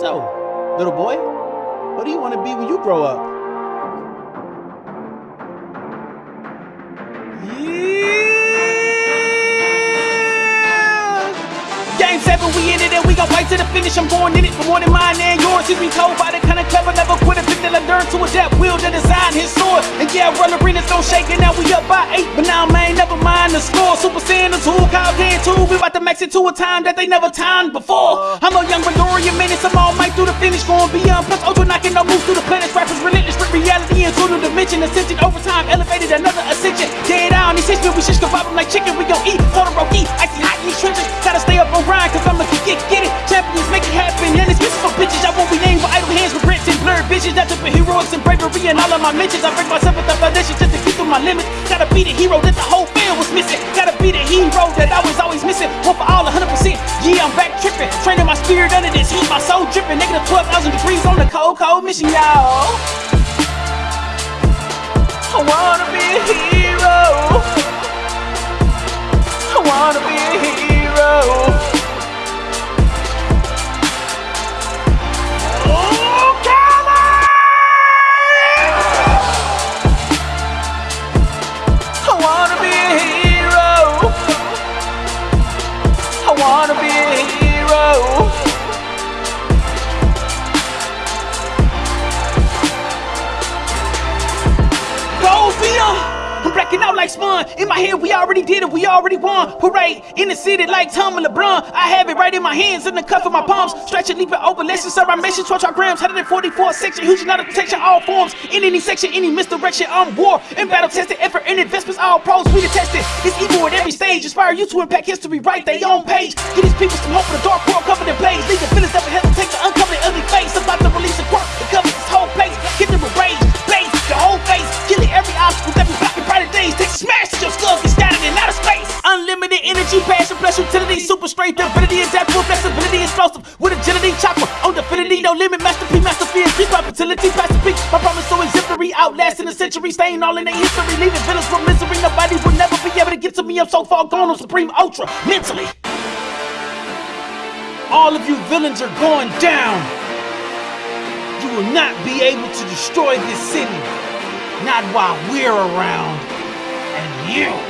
So, little boy, what do you want to be when you grow up? Game seven, we in it and we gon' fight to the finish. I'm going in it for more than mine and yours. He's been told by the kind of clever, never quit a that I learned to adapt. Will to design his sword. And yeah, run arenas don't shake and now we up by eight. But now, man, never mind the score. Super Saiyan 2, Kaio-ken 2. We about to max it to a time that they never timed before. I'm a young Midoriya. I'm All Might through the finish. Going beyond plus ultra knocking no moves through the planets. Rappers relentless, rip reality into the dimension. Ascension over time, elevated another ascension. Get on these hitchmen, we shish kebab them like chicken. We gon' eat, Todoroki, icy hot in these trenches. Gotta stay up on grind, cause I'ma get, get it. Champions make it happen. And it's for bitches. I won't be named with idle hands, regrets, and blurred visions. That's up heroics and bravery and all of my mentions. I break myself with the foundation just to keep through my limits. Gotta be the hero that the whole field was missing. Gotta be the hero that I was always missing. Y'all. I wanna be a I'm out like Spawn. In my head, we already did it, we already won. Parade in the city like Tom and LeBron. I have it right in my hands, in the cuff of my palms. Stretching, leaping over lessons, sir. I'm mission 12 grams, 144 section. Huge amount of protection, all forms. In any section, any misdirection, I'm war. In battle tested, effort and investments, all pros. We detested. It's evil at every stage. Inspire you to impact history, write their own page. Get these people some hope for the dark world covered in blaze. Leave the energy, passion, plus utility, super strength, ability, adaptable, flexibility, explosive. With agility, chopper, on definity, no limit, Master P, master my fertility, past the peak. My promise so exemplary, outlasting a century, staying all in their history, leaving villains from misery. Nobody will never be able to get to me. I'm so far gone on Supreme Ultra, mentally. All of you villains are going down. You will not be able to destroy this city. Not while we're around. And you